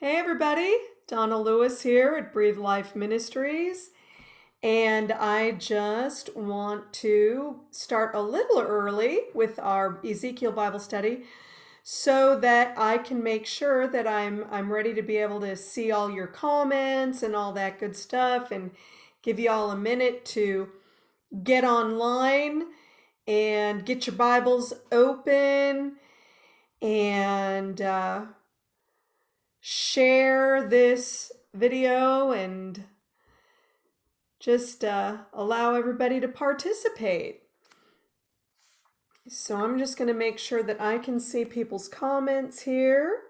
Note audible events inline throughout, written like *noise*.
Hey everybody, Donna Lewis here at Breathe Life Ministries. And I just want to start a little early with our Ezekiel Bible study so that I can make sure that I'm I'm ready to be able to see all your comments and all that good stuff and give you all a minute to get online and get your Bibles open and uh, share this video and just uh, allow everybody to participate. So I'm just going to make sure that I can see people's comments here.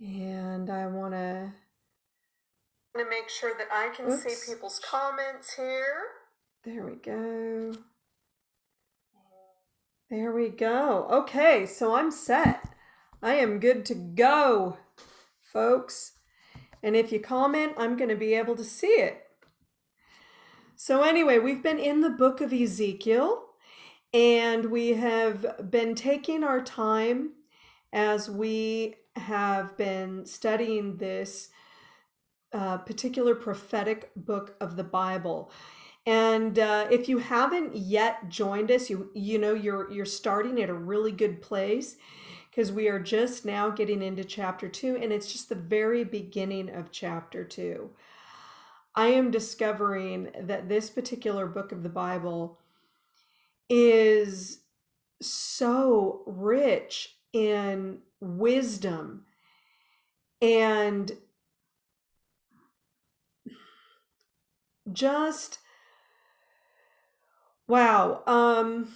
And I want to to make sure that I can Oops. see people's comments here. There we go. There we go. Okay, so I'm set. I am good to go, folks. And if you comment, I'm going to be able to see it. So anyway, we've been in the book of Ezekiel and we have been taking our time as we have been studying this uh, particular prophetic book of the Bible. And uh, if you haven't yet joined us, you you know you're you're starting at a really good place because we are just now getting into chapter two, and it's just the very beginning of chapter two. I am discovering that this particular book of the Bible is so rich in wisdom and just wow um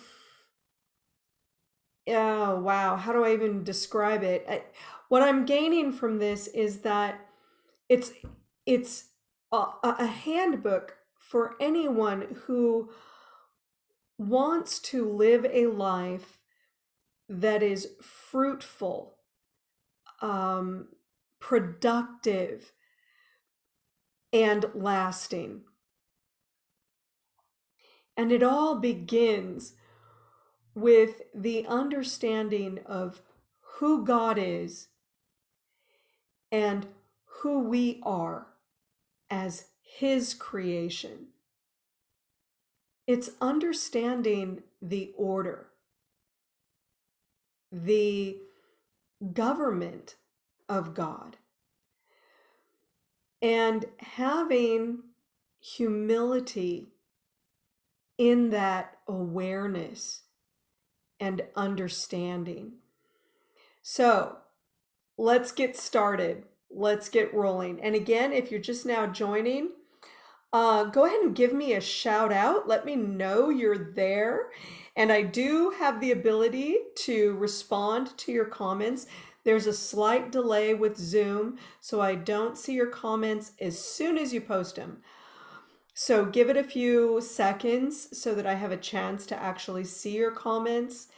Oh, wow. How do I even describe it? I, what I'm gaining from this is that it's it's a, a handbook for anyone who wants to live a life that is fruitful, um, productive, and lasting. And it all begins with the understanding of who God is and who we are as His creation. It's understanding the order, the government of God, and having humility in that awareness and understanding. So let's get started. Let's get rolling. And again, if you're just now joining, uh, go ahead and give me a shout out. Let me know you're there. And I do have the ability to respond to your comments. There's a slight delay with Zoom, so I don't see your comments as soon as you post them. So give it a few seconds so that I have a chance to actually see your comments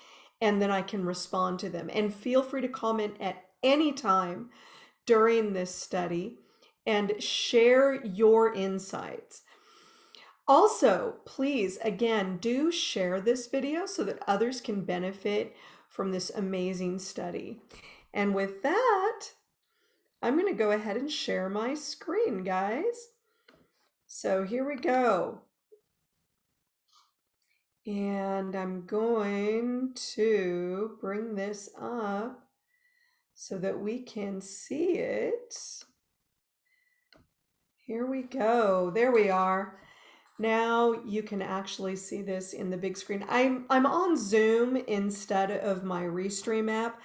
and then I can respond to them. And feel free to comment at any time during this study and share your insights. Also, please, again, do share this video so that others can benefit from this amazing study. And with that, I'm going to go ahead and share my screen, guys. So here we go. And I'm going to bring this up so that we can see it. Here we go. There we are. Now you can actually see this in the big screen. I'm, I'm on Zoom instead of my Restream app.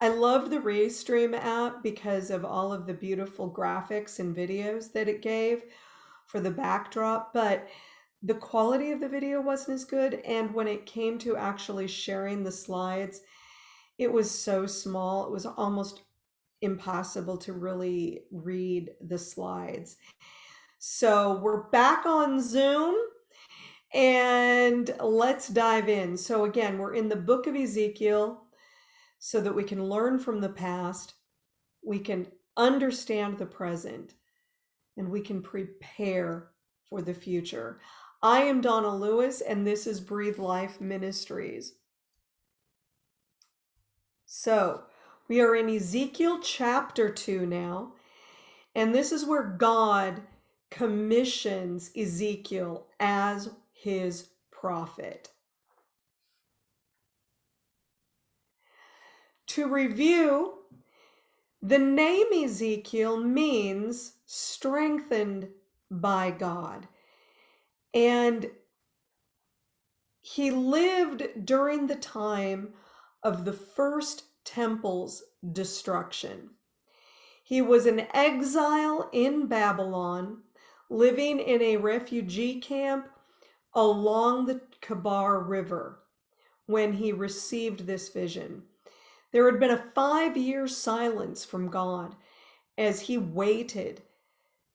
I love the Restream app because of all of the beautiful graphics and videos that it gave for the backdrop, but the quality of the video wasn't as good. And when it came to actually sharing the slides, it was so small, it was almost impossible to really read the slides. So we're back on Zoom and let's dive in. So again, we're in the book of Ezekiel so that we can learn from the past, we can understand the present, and we can prepare for the future. I am Donna Lewis, and this is Breathe Life Ministries. So, We are in Ezekiel chapter 2 now, and this is where God commissions Ezekiel as his prophet. To review, the name Ezekiel means strengthened by God. And he lived during the time of the first temple's destruction. He was an exile in Babylon, living in a refugee camp along the Kebar River when he received this vision. There had been a five year silence from God as he waited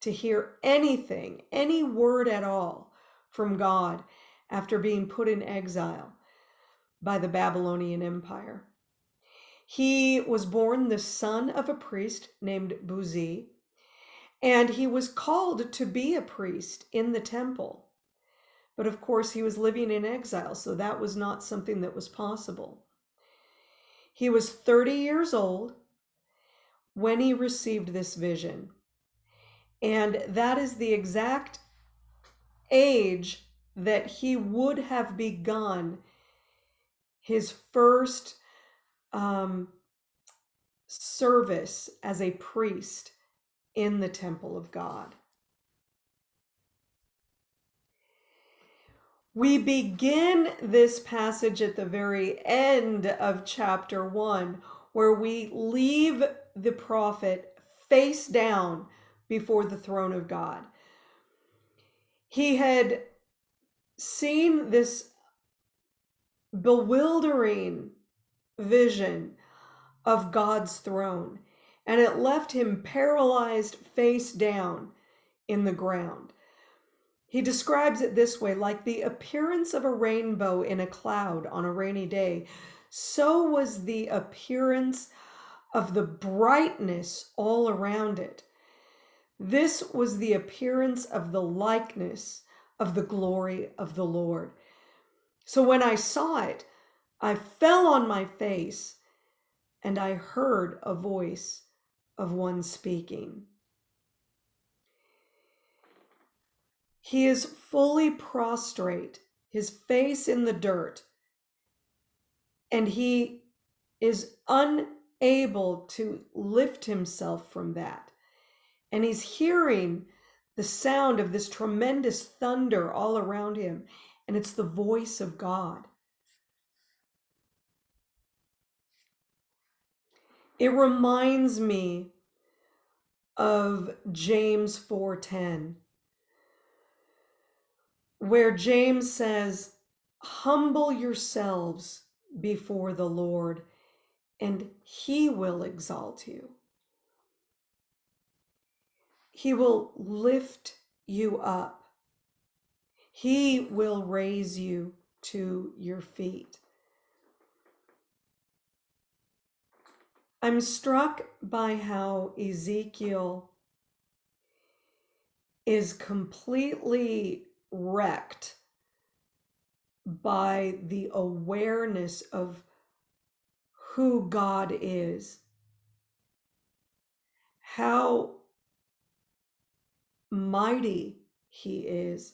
to hear anything, any word at all from God after being put in exile by the Babylonian Empire. He was born the son of a priest named Buzi, and he was called to be a priest in the temple. But of course, he was living in exile, so that was not something that was possible. He was 30 years old when he received this vision. And that is the exact age that he would have begun his first um, service as a priest in the temple of God. We begin this passage at the very end of chapter one, where we leave the prophet face down before the throne of God. He had seen this bewildering vision of God's throne, and it left him paralyzed face down in the ground. He describes it this way like the appearance of a rainbow in a cloud on a rainy day, so was the appearance of the brightness all around it. This was the appearance of the likeness of the glory of the Lord. So when I saw it, I fell on my face and I heard a voice of one speaking. He is fully prostrate, his face in the dirt, and he is unable to lift himself from that. And he's hearing the sound of this tremendous thunder all around him, and it's the voice of God. It reminds me of James 4:10 where James says, "Humble yourselves before the Lord, and he will exalt you." He will lift you up. He will raise you to your feet. I'm struck by how Ezekiel is completely wrecked by the awareness of who God is, how mighty He is,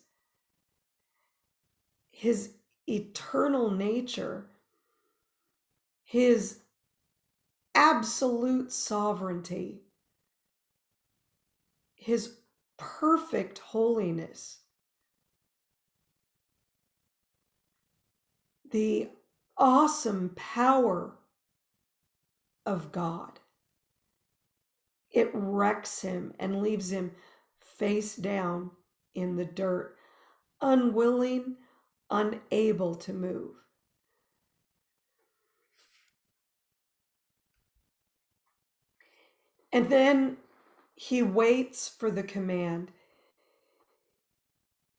His eternal nature, His absolute sovereignty, his perfect holiness, the awesome power of God. It wrecks him and leaves him face down in the dirt, unwilling, unable to move. And then he waits for the command.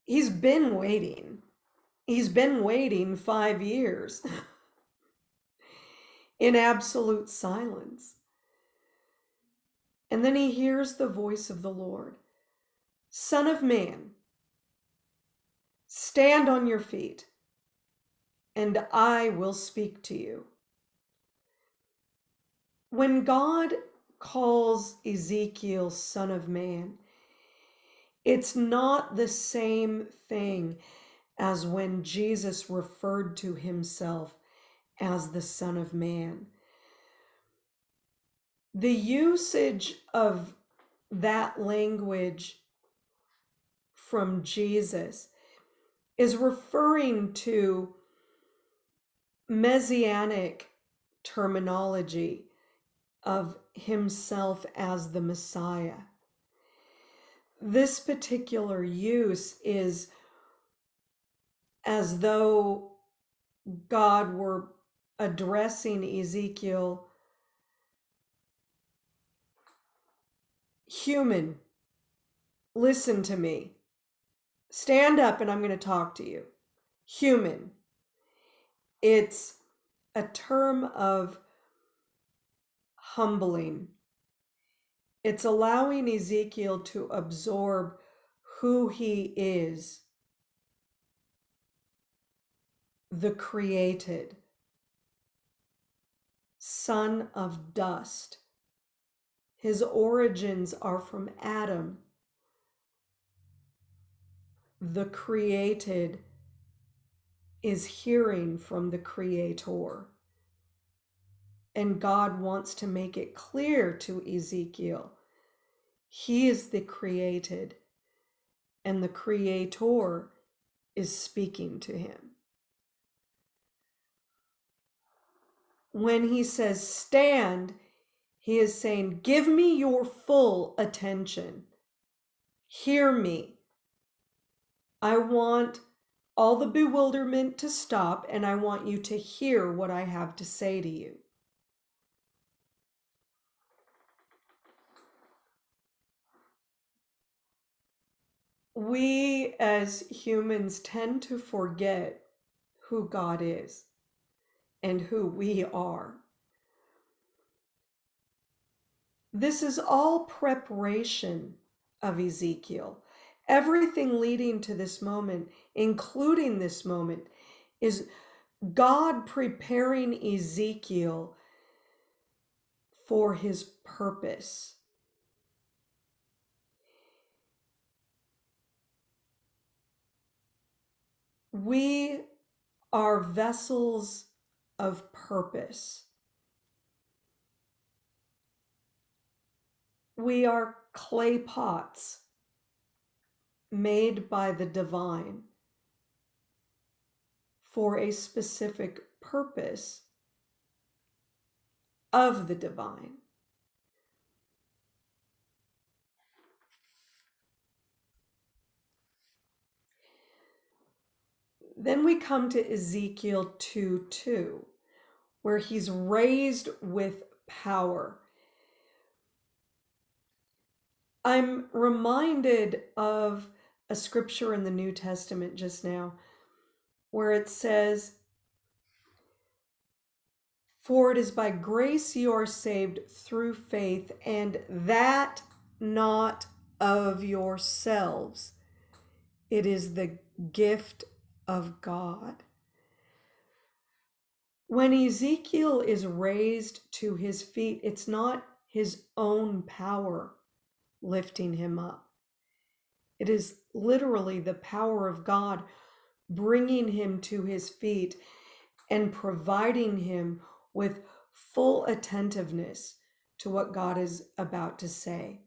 He's been waiting. He's been waiting five years *laughs* in absolute silence. And then he hears the voice of the Lord Son of man, stand on your feet, and I will speak to you. when God calls Ezekiel son of man, it's not the same thing as when Jesus referred to himself as the Son of Man. The usage of that language from Jesus is referring to messianic terminology of himself as the Messiah. This particular use is as though God were addressing Ezekiel, human, listen to me. Stand up and I'm going to talk to you. Human. It's a term of humbling. It's allowing Ezekiel to absorb who he is the created, son of dust. His origins are from Adam, the created is hearing from the creator. And God wants to make it clear to Ezekiel he is the created, and the creator is speaking to him. When he says stand, he is saying, Give me your full attention. Hear me. I want all the bewilderment to stop, and I want you to hear what I have to say to you. We as humans tend to forget who God is and who we are. This is all preparation of Ezekiel. Everything leading to this moment, including this moment, is God preparing Ezekiel for his purpose. We are vessels of purpose. We are clay pots made by the divine for a specific purpose of the divine. Then we come to Ezekiel 2 2, where he's raised with power. I'm reminded of a scripture in the New Testament just now where it says, For it is by grace you are saved through faith, and that not of yourselves. It is the gift of God. When Ezekiel is raised to his feet, it's not his own power lifting him up. It is literally the power of God bringing him to his feet and providing him with full attentiveness to what God is about to say.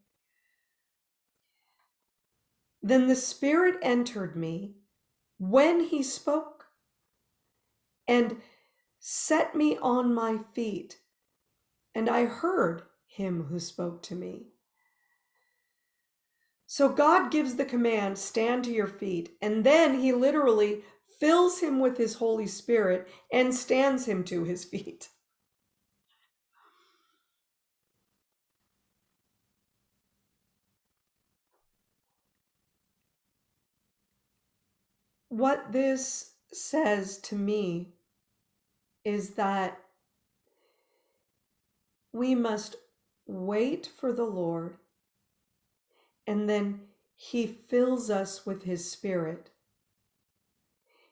Then the Spirit entered me when he spoke and set me on my feet, and I heard him who spoke to me. So God gives the command, stand to your feet, and then he literally fills him with his Holy Spirit and stands him to his feet. what this says to me is that we must wait for the Lord and then he fills us with his spirit.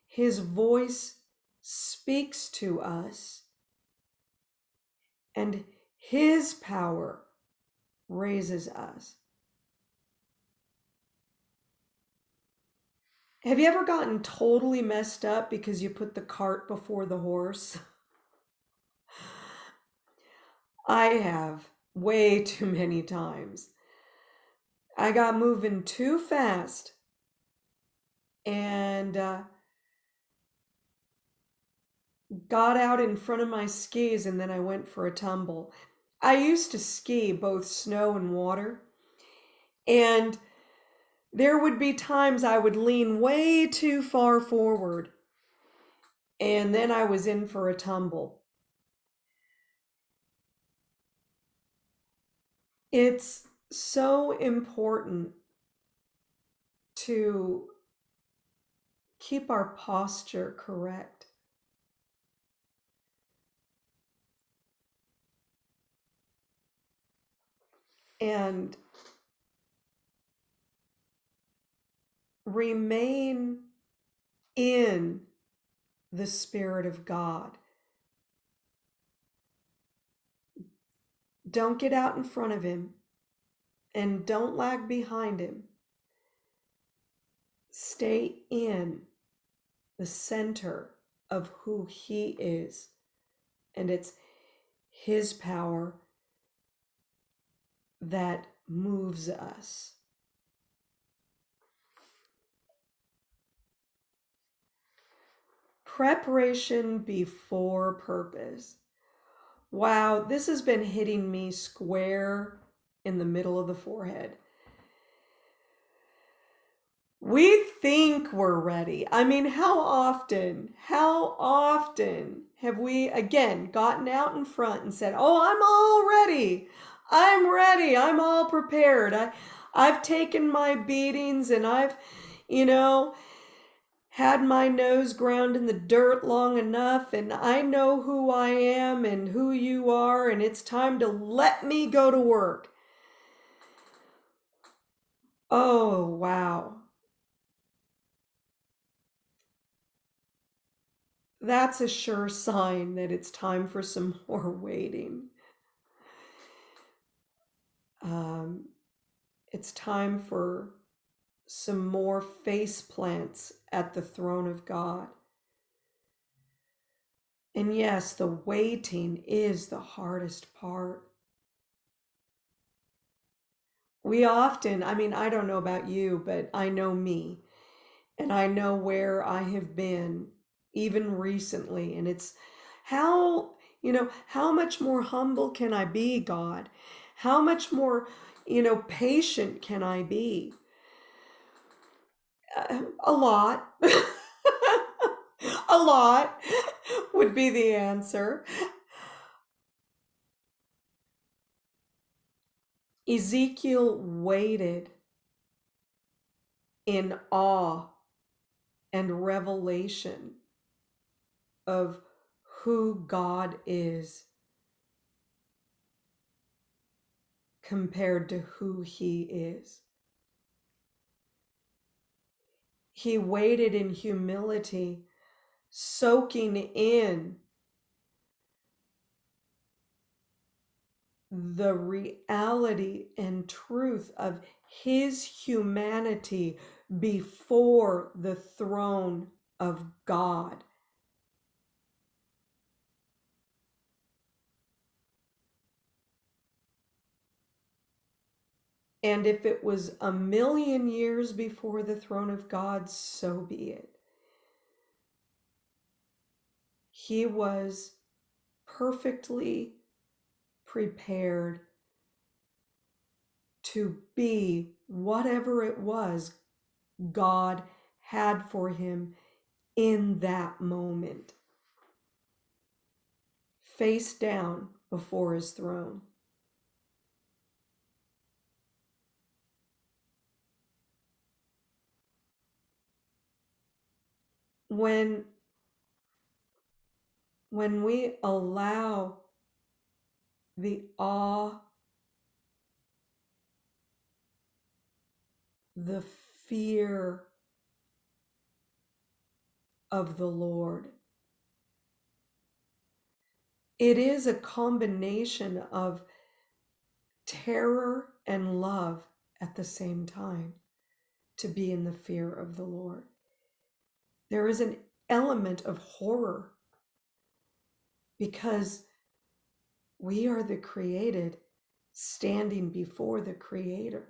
His voice speaks to us and His power raises us. Have you ever gotten totally messed up because you put the cart before the horse? I have way too many times. I got moving too fast and uh, got out in front of my skis and then I went for a tumble. I used to ski both snow and water, and there would be times I would lean way too far forward, and then I was in for a tumble. It's so important to keep our posture correct. And remain in the Spirit of God. Don't get out in front of Him and don't lag behind Him. Stay in the center of who He is, and it's His power that moves us. Preparation before purpose. Wow, this has been hitting me square in the middle of the forehead. We think we're ready. I mean, how often, how often have we again gotten out in front and said, Oh, I'm all ready. I'm ready. I'm all prepared. I, I've taken my beatings and I've, you know, had my nose ground in the dirt long enough and I know who I am and who you are and it's time to let me go to work. Oh, wow. That's a sure sign that it's time for some *laughs* more waiting. Um, it's time for some more face plants at the throne of God. And yes, the waiting is the hardest part. We often, I mean, I don't know about you, but I know me and I know where I have been even recently. And it's how, you know, how much more humble can I be, God? How much more, you know, patient can I be? A lot. a lot would be the answer. Ezekiel waited in awe and revelation of who God is compared to who he is. He waited in humility, soaking in the reality and truth of his humanity before the throne of God. And if it was a million years before the throne of God, so be it. He was perfectly prepared to be whatever it was God had for him in that moment, face down before his throne. When when we allow the awe, the fear of the Lord it is a combination of terror and love at the same time to be in the fear of the Lord. There is an element of horror because we are the created standing before the Creator.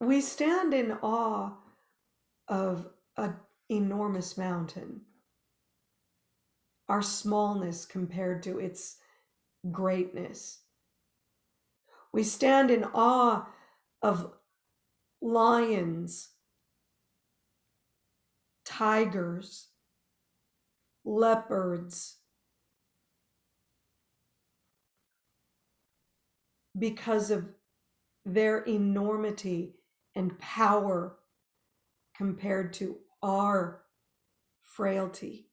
We stand in awe of an enormous mountain, our smallness compared to its greatness. We stand in awe of lions, tigers, leopards, because of their enormity and power compared to our frailty.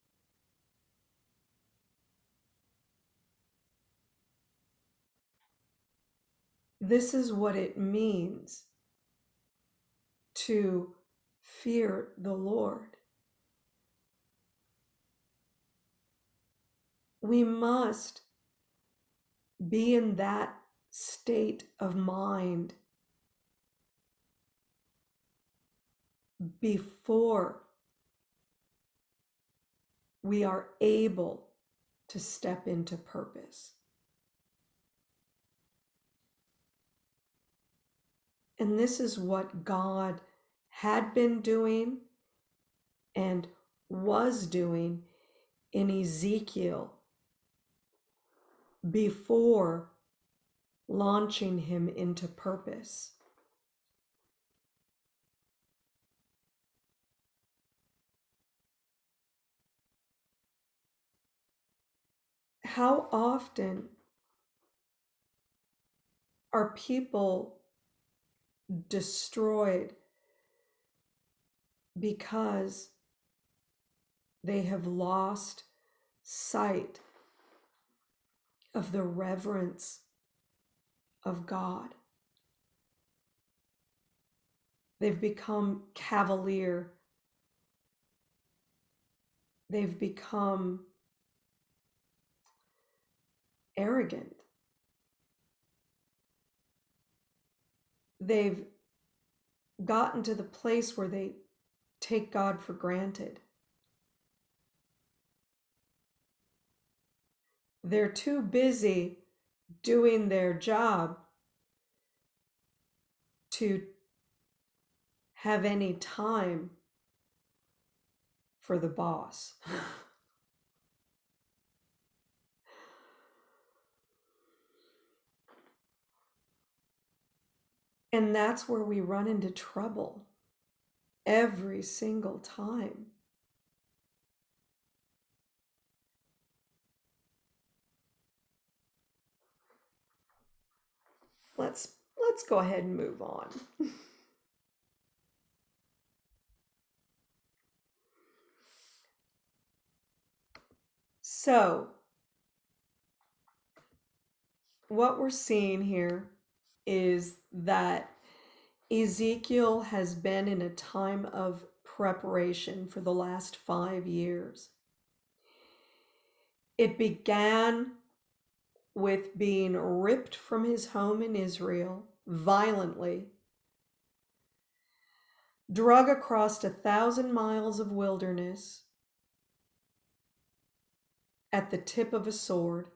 This is what it means to fear the Lord. We must be in that state of mind before we are able to step into purpose. And this is what God had been doing and was doing in Ezekiel before launching him into purpose. How often are people destroyed because they have lost sight of the reverence of God. They've become cavalier. They've become arrogant. They've gotten to the place where they take God for granted. They're too busy doing their job to have any time for the boss. *laughs* and that's where we run into trouble every single time. Let's let's go ahead and move on. *laughs* so, what we're seeing here is that Ezekiel has been in a time of preparation for the last five years. It began with being ripped from his home in Israel violently, drug across a thousand miles of wilderness at the tip of a sword,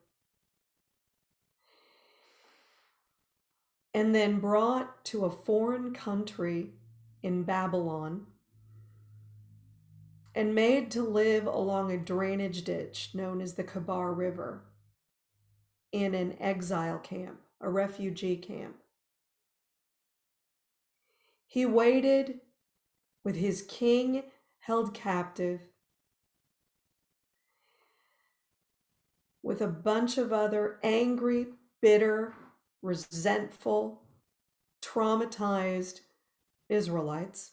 and then brought to a foreign country in Babylon and made to live along a drainage ditch known as the Kebar River in an exile camp, a refugee camp. He waited with his king held captive with a bunch of other angry, bitter, resentful, traumatized Israelites,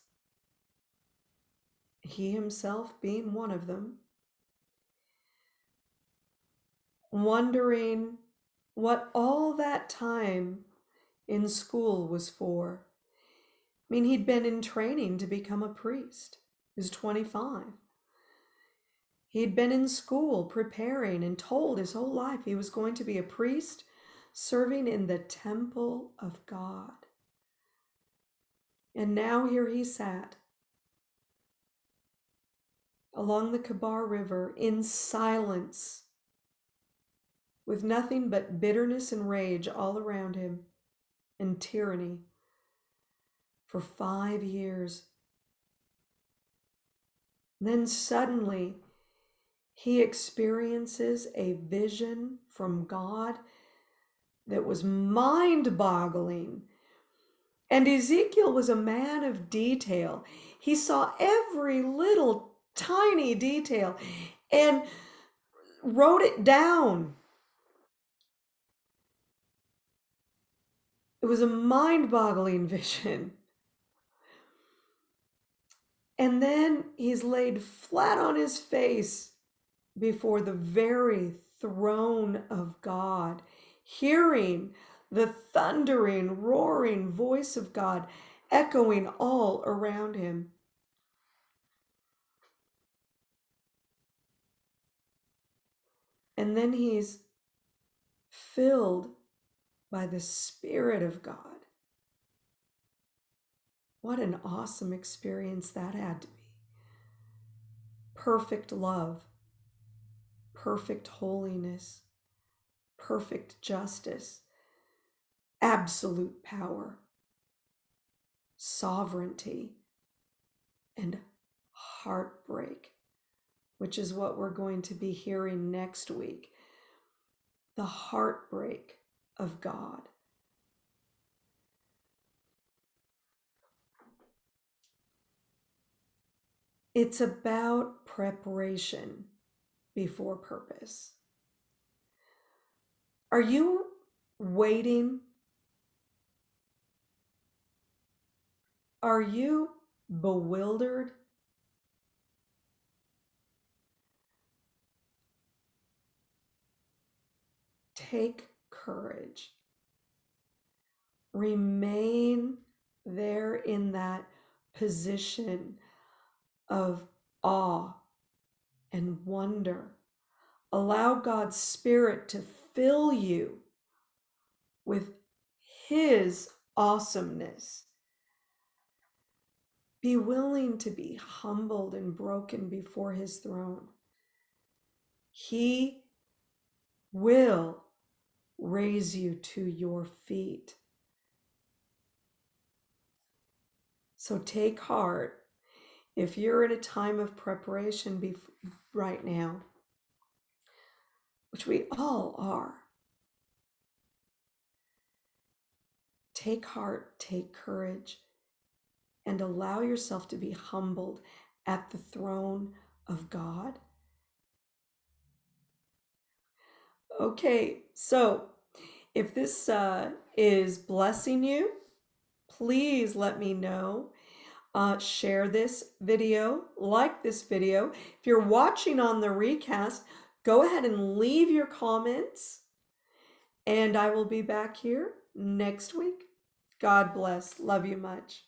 he himself being one of them, wondering what all that time in school was for. I mean, he'd been in training to become a priest. was 25. He'd been in school preparing and told his whole life he was going to be a priest serving in the temple of God. And now here he sat along the Kabar River in silence, with nothing but bitterness and rage all around him and tyranny for five years. Then suddenly, he experiences a vision from God that was mind boggling. And Ezekiel was a man of detail. He saw every little tiny detail and wrote it down. It was a mind boggling *laughs* vision. And then he's laid flat on his face before the very throne of God, hearing the thundering, roaring voice of God echoing all around him. And then he's filled by the Spirit of God. What an awesome experience that had to be. Perfect love, perfect holiness, perfect justice, absolute power, sovereignty, and heartbreak, which is what we're going to be hearing next week. The heartbreak of God. It's about preparation before purpose. Are you waiting? Are you bewildered? Take courage. Remain there in that position of awe and wonder. Allow God's Spirit to fill you with His awesomeness. Be willing to be humbled and broken before His throne. He will raise you to your feet. So take heart if you're in a time of preparation right now, which we all are. Take heart, take courage, and allow yourself to be humbled at the throne of God Okay, so if this uh, is blessing you, please let me know. Uh, share this video, like this video. If you're watching on the recast, go ahead and leave your comments. And I will be back here next week. God bless. Love you much.